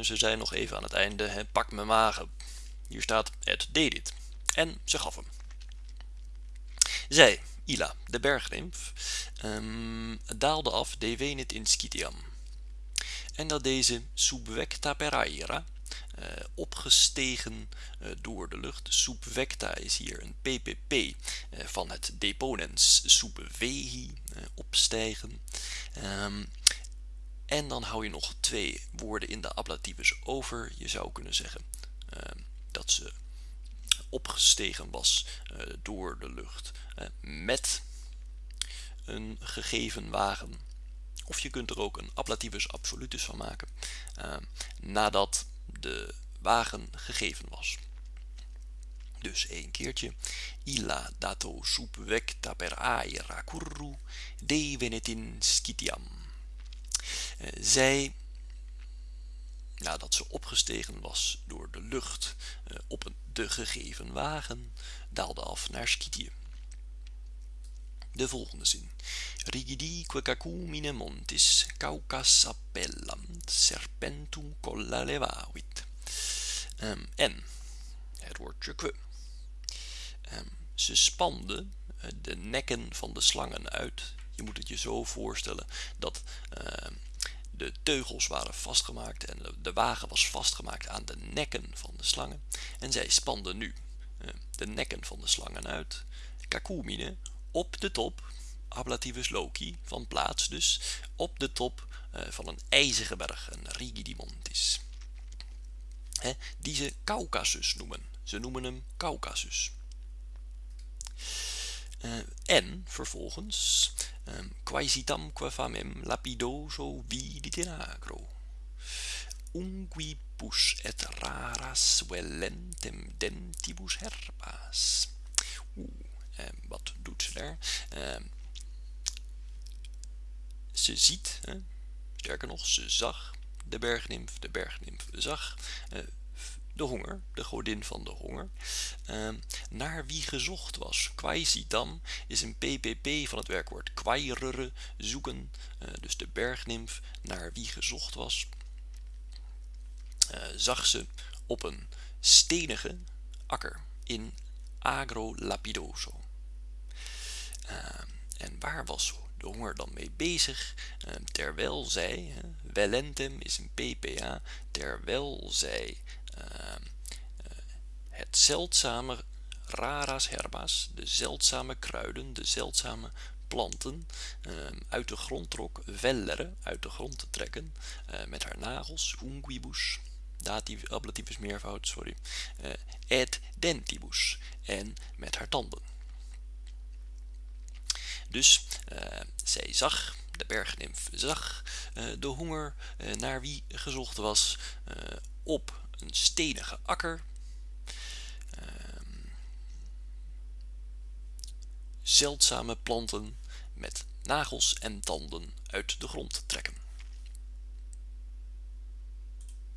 ze zei nog even aan het einde, hè, pak mijn magen. Hier staat, het deed dit. En ze gaf hem. Zij, Ila, de bergnimf, um, daalde af de venit in Scitiam. En dat deze subvecta per aera, uh, opgestegen uh, door de lucht. Subvecta is hier een ppp van het deponens subvehi, opstijgen. Um, en dan hou je nog twee woorden in de ablativus over. Je zou kunnen zeggen dat ze opgestegen was door de lucht met een gegeven wagen. Of je kunt er ook een ablativus absolutus van maken. Uh, nadat de wagen gegeven was. Dus één keertje. Illa dato subvecta per aera curru devenetin scitiam. Uh, zij, nadat ze opgestegen was door de lucht uh, op de gegeven wagen, daalde af naar Scitië. De volgende zin. Rigidique cacumine montis, caucas appellam, serpentum colla levavit. Um, en, het woordje que. Um, ze spanden uh, de nekken van de slangen uit. Je moet het je zo voorstellen dat uh, de teugels waren vastgemaakt en de, wagen was vastgemaakt aan de nekken van de slangen. En zij spanden nu uh, de nekken van de slangen uit. Cacumine op de top, ablativus loci, van plaats dus, op de top uh, van een ijzige berg, een rigidimontis. Die ze Caucasus noemen. Ze noemen hem Caucasus. Uh, en vervolgens um, quaesitam qua famem lapidoso vidit agro. Unquipus et raras vellentem dentibus herpas. Oeh, uh, wat doet ze daar? Uh, ze ziet, sterker nog, ze zag de bergnimf, de bergnimf zag uh, de honger, de godin van de honger, uh, naar wie gezocht was. Quaisitam is een ppp van het werkwoord quairere, zoeken, uh, dus de bergnimf naar wie gezocht was. zag ze op een stenige akker in agro lapidoso. en waar was de honger dan mee bezig, uh, terwijl zij, Wellentem is een PPA, terwijl zij het zeldzame raras herbas, de zeldzame kruiden, de zeldzame planten uit de grond trok, vellere, uit de grond te trekken, met haar nagels, unguibus, dativ, ablativus meervoud, sorry, et dentibus, en met haar tanden. Dus zij zag, de bergnimf zag de honger naar wie gezocht was op een stenige akker. Ehm, zeldzame planten met nagels en tanden uit de grond trekken.